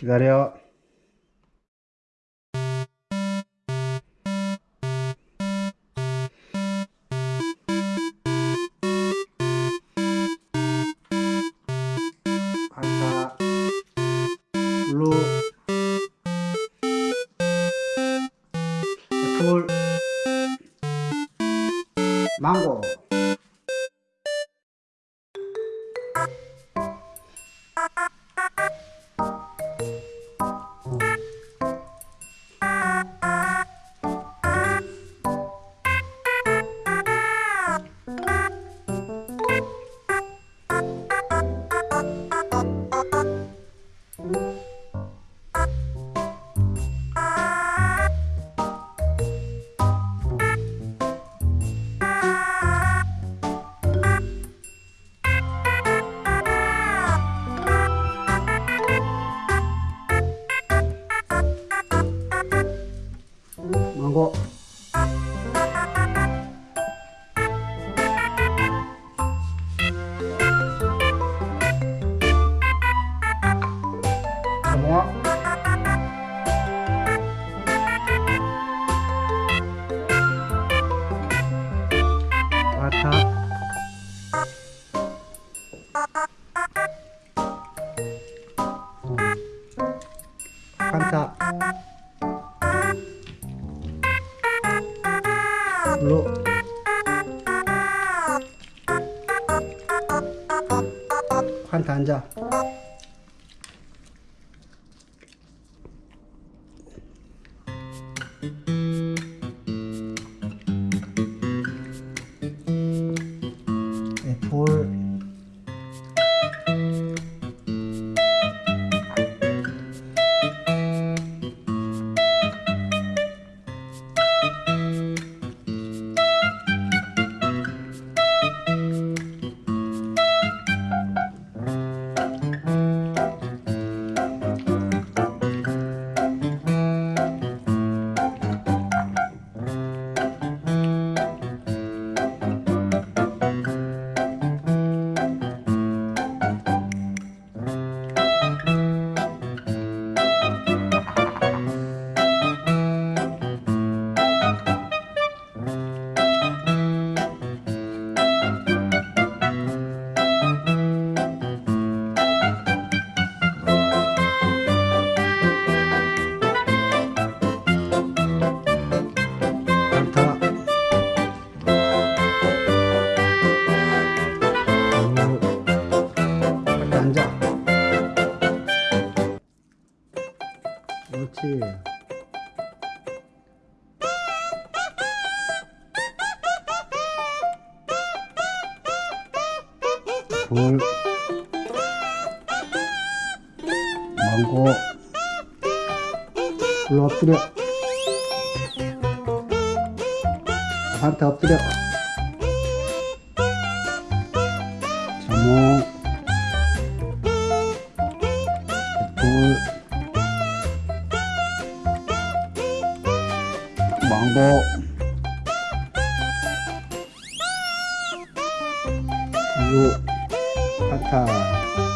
기다려. 반사, 블루, 애플, 망고. 망 블루 판타 앉아 그렇지. 불 망고. 불 엎드려. 한테 엎드려. 자몽 애 manggo yuk atas